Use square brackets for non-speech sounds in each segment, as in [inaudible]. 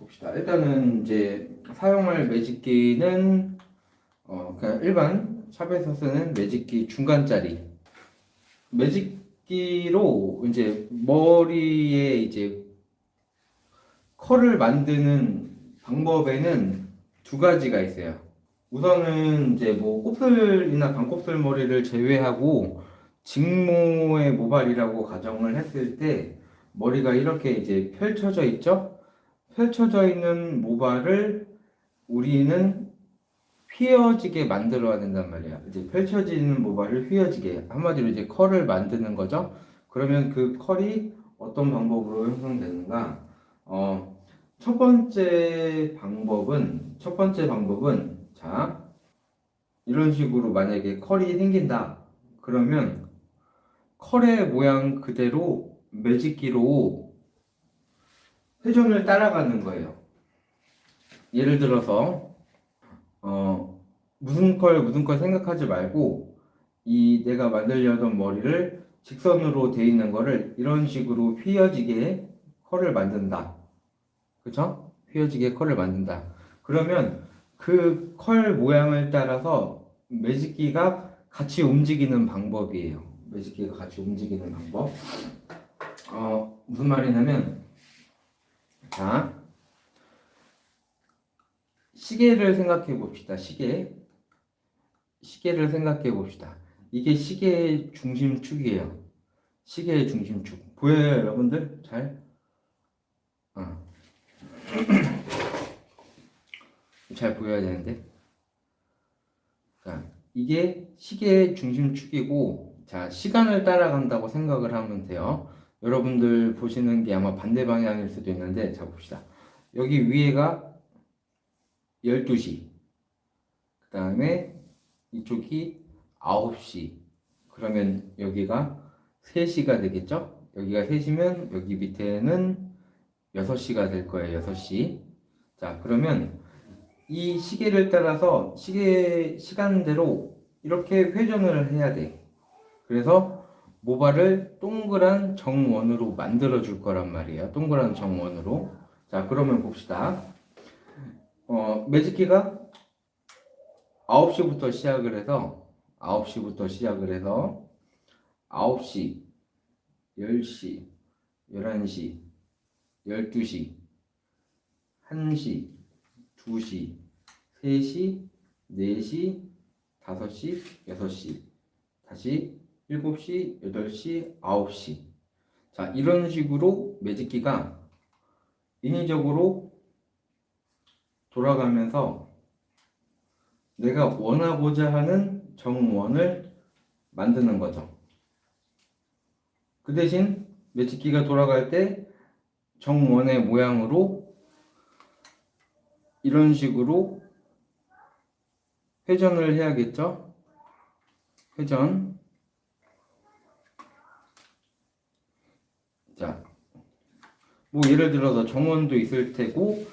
봅시다. 일단은 이제 사용할 매직기는 어 그냥 일반 샵에서 쓰는 매직기 중간짜리 매직기로 이제 머리에 이제 컬을 만드는 방법에는 두 가지가 있어요. 우선은 이제 뭐 곱슬이나 반곱슬 머리를 제외하고 직모의 모발이라고 가정을 했을 때 머리가 이렇게 이제 펼쳐져 있죠? 펼쳐져 있는 모발을 우리는 휘어지게 만들어야 된단 말이야. 이제 펼쳐지는 모발을 휘어지게 한마디로 이제 컬을 만드는 거죠. 그러면 그 컬이 어떤 방법으로 형성되는가? 어, 첫 번째 방법은 첫 번째 방법은 자 이런 식으로 만약에 컬이 생긴다. 그러면 컬의 모양 그대로 매직기로 회전을 따라가는 거예요. 예를 들어서 어, 무슨 컬 무슨 컬 생각하지 말고 이 내가 만들려던 머리를 직선으로 돼 있는 거를 이런 식으로 휘어지게 컬을 만든다. 그쵸? 휘어지게 컬을 만든다. 그러면 그 컬 모양을 따라서 매직기가 같이 움직이는 방법이에요. 매직기가 같이 움직이는 방법. 어, 무슨 말이냐면, 자, 시계를 생각해 봅시다. 시계. 시계를 생각해 봅시다. 이게 시계의 중심축이에요. 시계의 중심축. 보여요, 여러분들? 잘? 어. [clears throat] 잘 보여야 되는데. 자, 이게 시계의 중심축이고, 자, 시간을 따라간다고 생각을 하면 돼요. 여러분들 보시는 게 아마 반대 방향일 수도 있는데, 자, 봅시다. 여기 위에가 12시. 그 다음에 이쪽이 9시. 그러면 여기가 3시가 되겠죠? 여기가 3시면 여기 밑에는 6시가 될 거예요. 6시. 자, 그러면 이 시계를 따라서 시계 시간대로 이렇게 회전을 해야 돼. 그래서 모발을 동그란 정원으로 만들어 줄 거란 말이에요. 동그란 정원으로. 자, 그러면 봅시다. 어, 매직키가 9시부터 시작을 해서 9시부터 시작을 해서 9시, 10시, 11시, 12시, 1시, 2시, 3시, 4시, 5시, 6시, 다시 7시, 8시, 9시. 자, 이런 식으로 매직기가 인위적으로 돌아가면서 내가 원하고자 하는 정원을 만드는 거죠. 그 대신 매직기가 돌아갈 때 정원의 모양으로 이런 식으로 회전을 해야겠죠? 회전. 자, 뭐 예를 들어서 정원도 있을 테고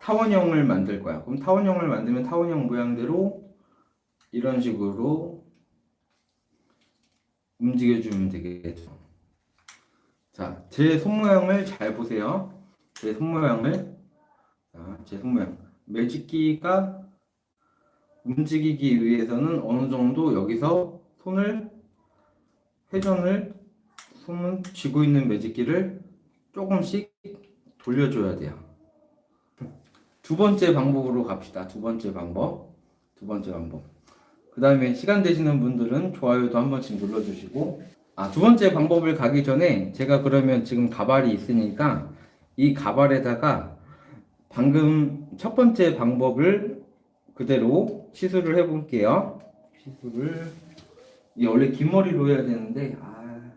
타원형을 만들 거야. 그럼 타원형을 만들면 타원형 모양대로 이런 식으로 움직여주면 되겠죠. 자, 제 손모양을 잘 보세요. 제 손모양을. 자, 제 손모양. 매직기가 움직이기 위해서는 어느 정도 여기서 손을 회전을 손은 쥐고 있는 매직기를 조금씩 돌려줘야 돼요. 두 번째 방법으로 갑시다. 두 번째 방법. 두 번째 방법. 그 다음에 시간 되시는 분들은 좋아요도 한 번씩 눌러주시고 아, 두 번째 방법을 가기 전에 제가 그러면 지금 가발이 있으니까 이 가발에다가 방금 첫 번째 방법을 그대로 시술을 해 볼게요. 시술을 이 원래 긴 머리로 해야 되는데 아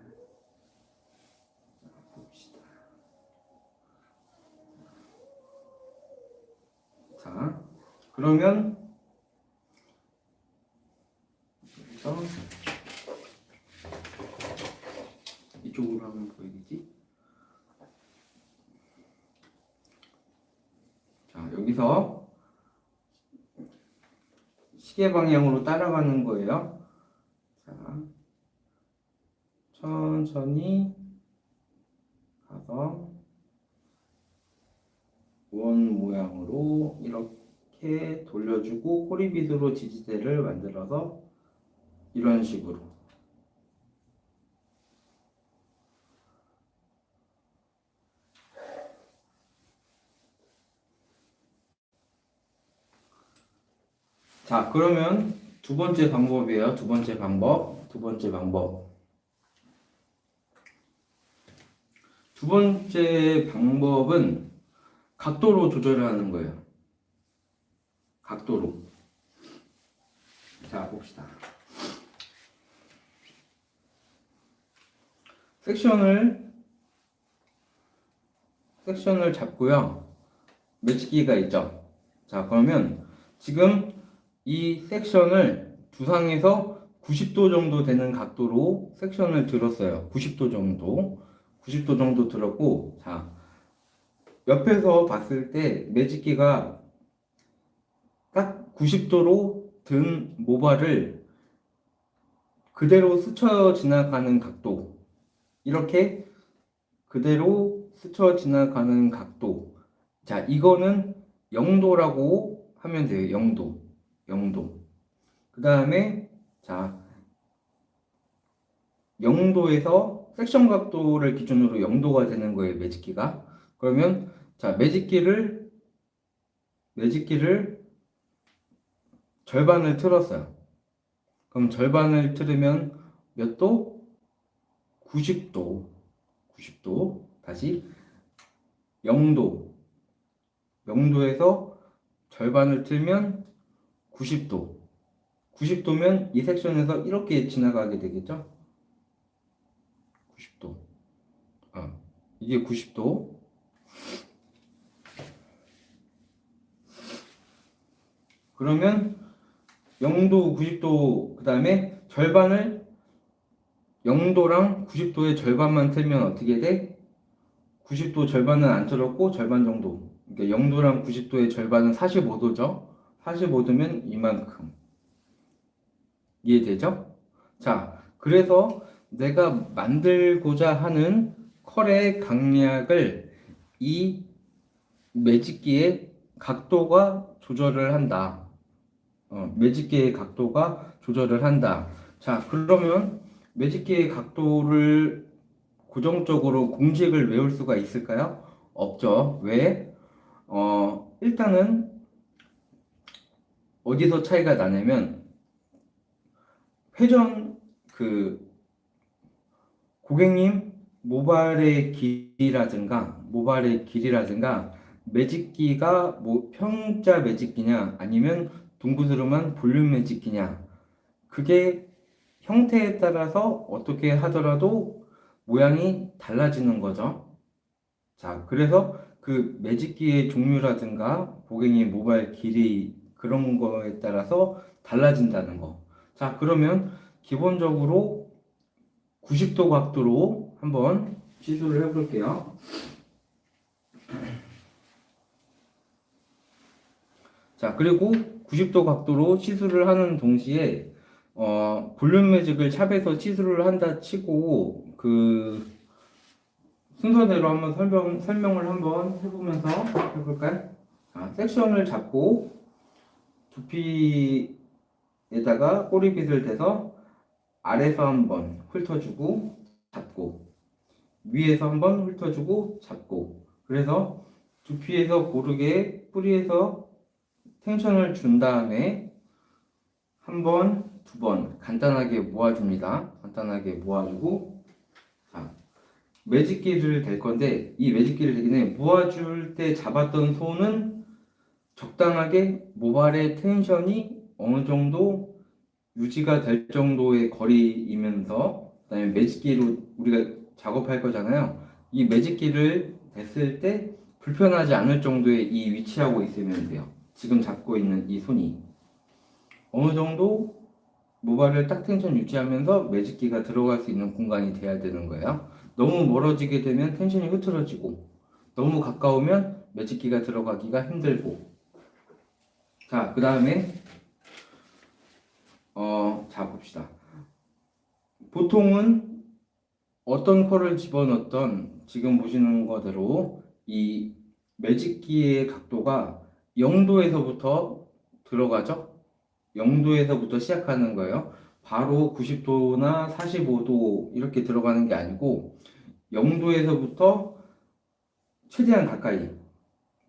봅시다. 자 그러면 이쪽으로 하면 보이겠지? 자, 여기서 시계 방향으로 따라가는 거예요. 자, 천천히 가서 원 모양으로 이렇게 돌려주고 꼬리빗으로 지지대를 만들어서 이런 식으로. 자 그러면 두 번째 방법이에요. 두 번째 방법 두 번째 방법. 두 번째 방법은 각도로 조절을 하는 거예요. 각도로. 자, 봅시다. 섹션을 섹션을 잡고요. 매치기가 있죠. 자, 그러면 지금 이 섹션을 두상에서 90도 정도 되는 각도로 섹션을 들었어요. 90도 정도. 90도 정도 들었고, 자, 옆에서 봤을 때 매직기가 딱 90도로 든 모발을 그대로 스쳐 지나가는 각도. 이렇게 그대로 스쳐 지나가는 각도. 자, 이거는 0도라고 하면 돼요. 0도. 0도. 그 다음에, 자, 0도에서 섹션 각도를 기준으로 0도가 되는 거예요, 매직기가. 그러면 자, 매직기를 매직기를 절반을 틀었어요. 그럼 절반을 틀으면 몇 도? 90도. 90도. 다시 0도. 0도에서 절반을 틀면 90도. 90도면 이 섹션에서 이렇게 지나가게 되겠죠? 90도. 아, 이게 90도. 그러면 0도, 90도, 그 다음에 절반을 0도랑 90도의 절반만 틀면 어떻게 돼? 90도 절반은 안 틀었고 절반 정도. 그러니까 0도랑 90도의 절반은 45도죠. 45도면 이만큼. 이해되죠? 자, 그래서 내가 만들고자 하는 컬의 강약을 이 매직기의 각도가 조절을 한다. 어, 매직기의 각도가 조절을 한다. 자, 그러면 매직기의 각도를 고정적으로 공식을 외울 수가 있을까요? 없죠. 왜? 어, 일단은 어디서 차이가 나냐면 회전 그 고객님 모발의 길이라든가 모발의 길이라든가 매직기가 뭐 평자 매직기냐 아니면 둥그스름한 볼륨 매직기냐 그게 형태에 따라서 어떻게 하더라도 모양이 달라지는 거죠. 자, 그래서 그 매직기의 종류라든가 고객님 모발 길이 그런 거에 따라서 달라진다는 거. 자, 그러면 기본적으로 90도 각도로 한번 시도를 해볼게요. 자, 그리고 90도 각도로 시술을 하는 동시에 어, 볼륨 매직을 샵에서 시술을 한다 치고 그 순서대로 한번 설명, 설명을 한번 해보면서 해볼까요? 자, 섹션을 잡고 두피에다가 꼬리빗을 대서 아래서 한번 훑어주고 잡고 위에서 한번 훑어주고 잡고 그래서 두피에서 고르게 뿌리에서 텐션을 준 다음에 한 번, 두 번 간단하게 모아줍니다. 간단하게 모아주고 자, 매직기를 댈 건데 이 매직기를 대기 전에 모아줄 때 잡았던 손은 적당하게 모발의 텐션이 어느 정도 유지가 될 정도의 거리이면서 그다음에 매직기로 우리가 작업할 거잖아요. 이 매직기를 댔을 때 불편하지 않을 정도의 이 위치하고 있으면 돼요. 지금 잡고 있는 이 손이 어느 정도 모발을 딱 텐션 유지하면서 매직기가 들어갈 수 있는 공간이 돼야 되는 거예요. 너무 멀어지게 되면 텐션이 흐트러지고 너무 가까우면 매직기가 들어가기가 힘들고 자, 그 다음에 어, 자 봅시다. 보통은 어떤 컬을 집어넣던 지금 보시는 거대로 이 매직기의 각도가 0도에서부터 들어가죠. 0도에서부터 시작하는 거예요. 바로 90도나 45도 이렇게 들어가는 게 아니고 0도에서부터 최대한 가까이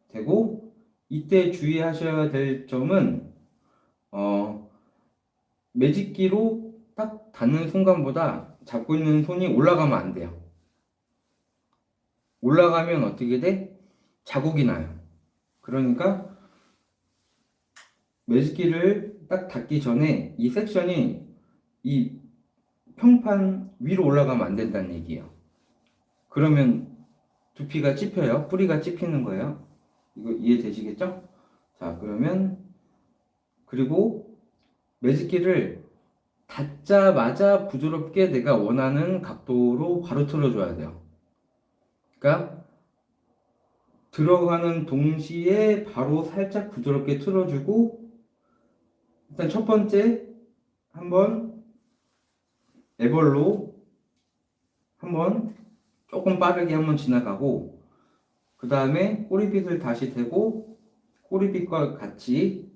되고 이때 주의하셔야 될 점은 어, 매직기로 딱 닿는 순간보다 잡고 있는 손이 올라가면 안 돼요. 올라가면 어떻게 돼? 자국이 나요. 그러니까 매직기를 딱 닿기 전에 이 섹션이 이 평판 위로 올라가면 안 된다는 얘기예요. 그러면 두피가 찝혀요. 뿌리가 찝히는 거예요. 이거 이해되시겠죠? 자, 그러면 그리고 매직기를 닿자마자 부드럽게 내가 원하는 각도로 바로 틀어줘야 돼요. 그러니까 들어가는 동시에 바로 살짝 부드럽게 틀어주고 일단 첫 번째 한번 애벌로 한번 조금 빠르게 한번 지나가고 그 다음에 꼬리빗을 다시 대고 꼬리빗과 같이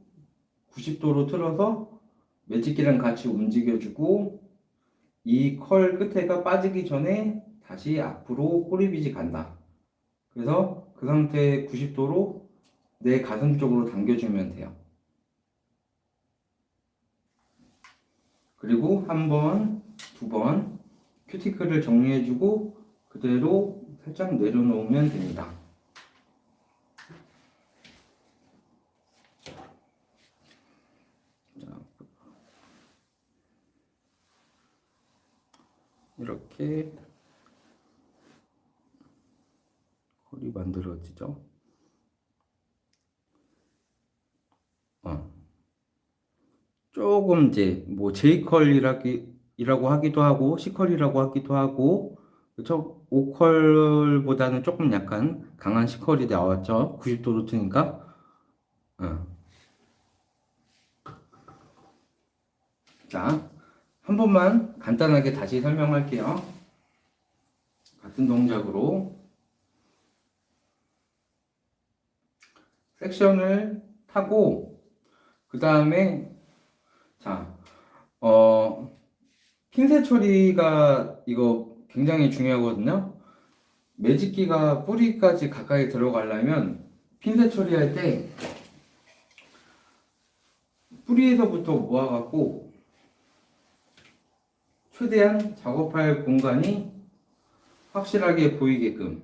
90도로 틀어서 매직기랑 같이 움직여주고 이 컬 끝에가 빠지기 전에 다시 앞으로 꼬리빗이 간다. 그래서 그 상태 90도로 내 가슴 쪽으로 당겨주면 돼요. 그리고 한 번, 두 번 큐티클을 정리해주고 그대로 살짝 내려놓으면 됩니다. 이렇게 컬이 만들어지죠. 어. 조금 이제 뭐 J컬이라고 하기도 하고 C컬이라고 하기도 하고 그쵸? 5컬보다는 조금 약간 강한 C컬이 나왔죠. 90도 루트니까. 어. 자, 한 번만 간단하게 다시 설명할게요. 같은 동작으로 섹션을 타고 그 다음에 자, 어, 핀셋 처리가 이거 굉장히 중요하거든요. 매직기가 뿌리까지 가까이 들어가려면 핀셋 처리할 때 뿌리에서부터 모아갖고 최대한 작업할 공간이 확실하게 보이게끔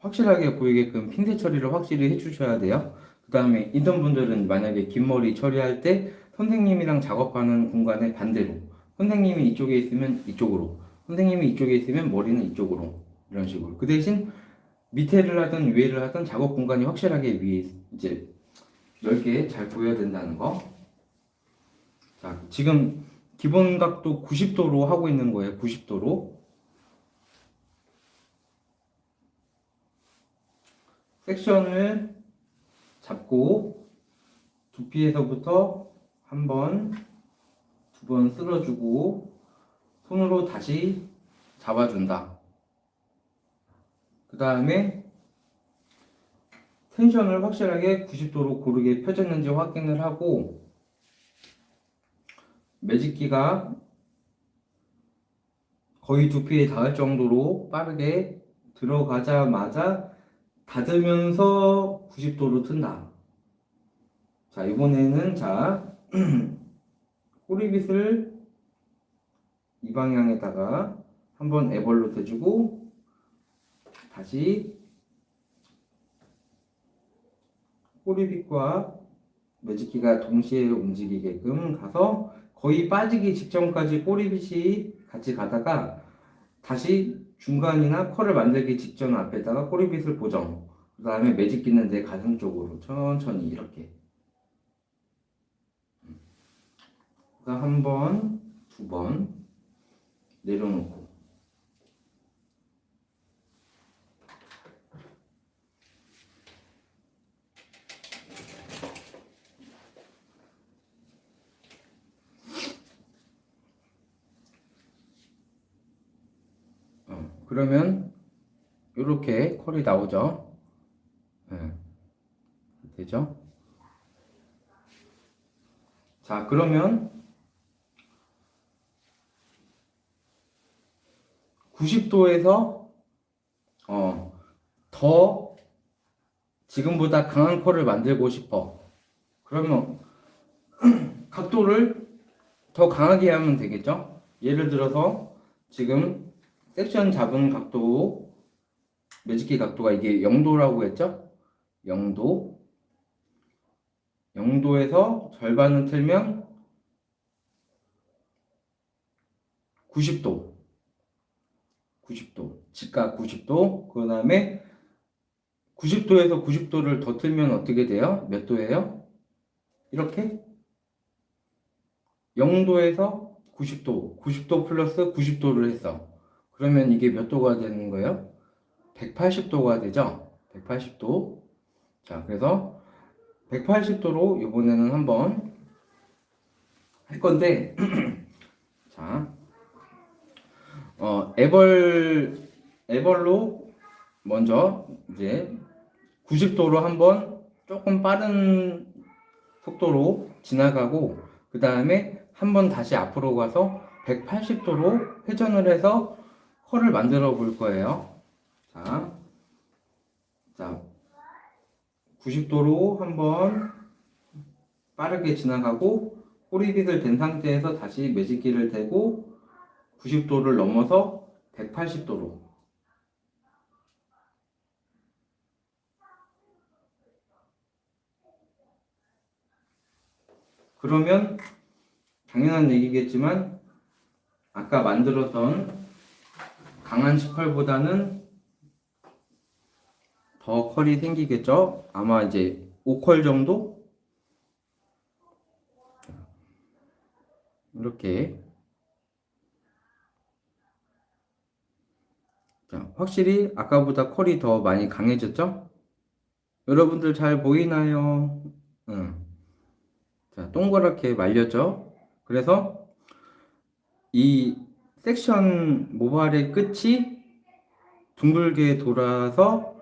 확실하게 보이게끔 핀셋 처리를 확실히 해주셔야 돼요. 그 다음에 인턴 분들은 만약에 긴 머리 처리할 때 선생님이랑 작업하는 공간에 반대로 선생님이 이쪽에 있으면 이쪽으로 선생님이 이쪽에 있으면 머리는 이쪽으로 이런 식으로 그 대신 밑에를 하든 위에를 하든 작업 공간이 확실하게 위에 이제 넓게 잘 보여야 된다는 거. 자, 지금 기본 각도 90도로 하고 있는 거예요. 90도로. 섹션을 잡고 두피에서부터 한 번, 두 번 쓸어주고 손으로 다시 잡아준다. 그 다음에 텐션을 확실하게 90도로 고르게 펴졌는지 확인을 하고 매직기가 거의 두피에 닿을 정도로 빠르게 들어가자마자 닫으면서 90도로 튼다. 자, 이번에는 자, [clears throat] 꼬리빗을 이 방향에다가 한번 애벌로 대주고 다시 꼬리빗과 매직기가 동시에 움직이게끔 가서 거의 빠지기 직전까지 꼬리빗이 같이 가다가 다시 중간이나 컬을 만들기 직전 앞에다가 꼬리빗을 고정 그 다음에 매직기는 내 가슴 쪽으로 천천히 이렇게. 한 번, 두 번 내려놓고 어, 그러면 이렇게 컬이 나오죠. 네. 되죠? 자, 그러면 90도에서 어, 더 지금보다 강한 컬을 만들고 싶어. 그러면 [clears throat] 각도를 더 강하게 하면 되겠죠? 예를 들어서 지금 섹션 잡은 각도 매직키 각도가 이게 0도라고 했죠? 0도. 0도에서 절반을 틀면 90도. 90도. 직각 90도. 그 다음에 90도에서 90도를 더 틀면 어떻게 돼요? 몇 도예요? 이렇게? 0도에서 90도. 90도 플러스 90도를 했어 그러면 이게 몇 도가 되는 거예요? 180도가 되죠? 180도 자 그래서 180도로 이번에는 한번 할 건데 [clears throat] 자 어, 애벌 애벌로 먼저 이제 90도로 한번 조금 빠른 속도로 지나가고 그 다음에 한번 다시 앞으로 가서 180도로 회전을 해서 컬을 만들어 볼 거예요. 자, 자 90도로 한번 빠르게 지나가고 꼬리빗을 댄 상태에서 다시 매직기를 대고 90도를 넘어서 180도로 그러면 당연한 얘기겠지만 아까 만들었던 강한 18보다는 더 컬이 생기겠죠? 아마 이제 5컬 정도? 이렇게 자, 확실히 아까보다 컬이 더 많이 강해졌죠? 여러분들 잘 보이나요? 응. 자, 동그랗게 말렸죠? 그래서 이 섹션 모발의 끝이 둥글게 돌아서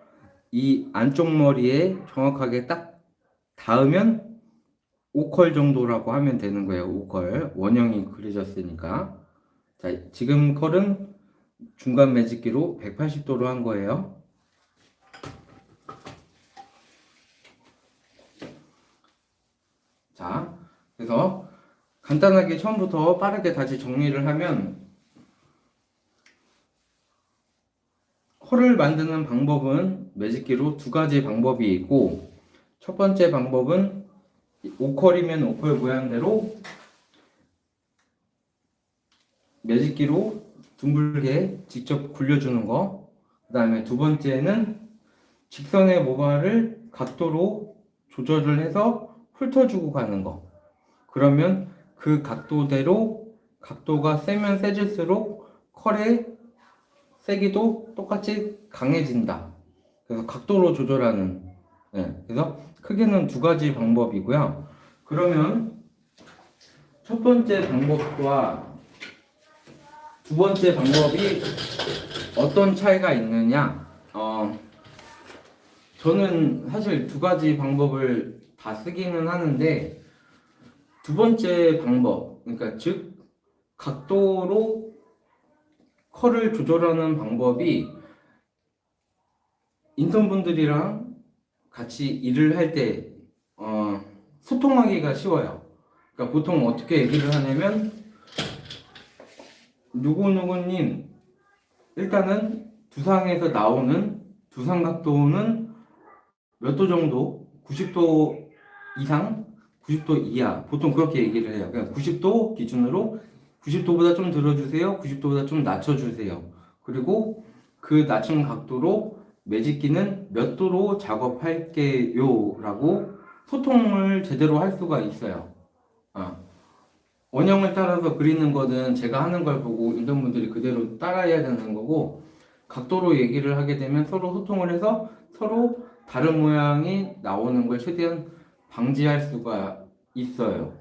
이 안쪽 머리에 정확하게 딱 닿으면 5컬 정도라고 하면 되는 거예요. 5컬. 원형이 그려졌으니까. 자, 지금 컬은 중간 매직기로 180도로 한 거예요. 자, 그래서 간단하게 처음부터 빠르게 다시 정리를 하면 컬을 만드는 방법은 매직기로 두 가지 방법이 있고 첫 번째 방법은 5컬이면 5컬 모양대로 매직기로 둥글게 직접 굴려주는 거. 그 다음에 두 번째는 직선의 모발을 각도로 조절을 해서 훑어주고 가는 거. 그러면 그 각도대로 각도가 세면 세질수록 컬의 세기도 똑같이 강해진다. 그래서 각도로 조절하는. 네, 그래서 크게는 두 가지 방법이고요. 그러면 첫 번째 방법과 두 번째 방법이 어떤 차이가 있느냐? 어, 저는 사실 두 가지 방법을 다 쓰기는 하는데 두 번째 방법, 그러니까 즉 각도로 컬을 조절하는 방법이 인턴분들이랑 같이 일을 할때 어, 소통하기가 쉬워요. 그러니까 보통 어떻게 얘기를 하냐면 누구누구님 일단은 두상에서 나오는 두상 각도는 몇 도 정도? 90도 이상? 90도 이하 보통 그렇게 얘기를 해요. 그냥 90도 기준으로 90도보다 좀 들어주세요. 90도보다 좀 낮춰주세요. 그리고 그 낮춘 각도로 매직기는 몇 도로 작업할게요 라고 소통을 제대로 할 수가 있어요. 어. 원형을 따라서 그리는 거는 제가 하는 걸 보고 인턴분들이 그대로 따라해야 되는 거고 각도로 얘기를 하게 되면 서로 소통을 해서 서로 다른 모양이 나오는 걸 최대한 방지할 수가 있어요.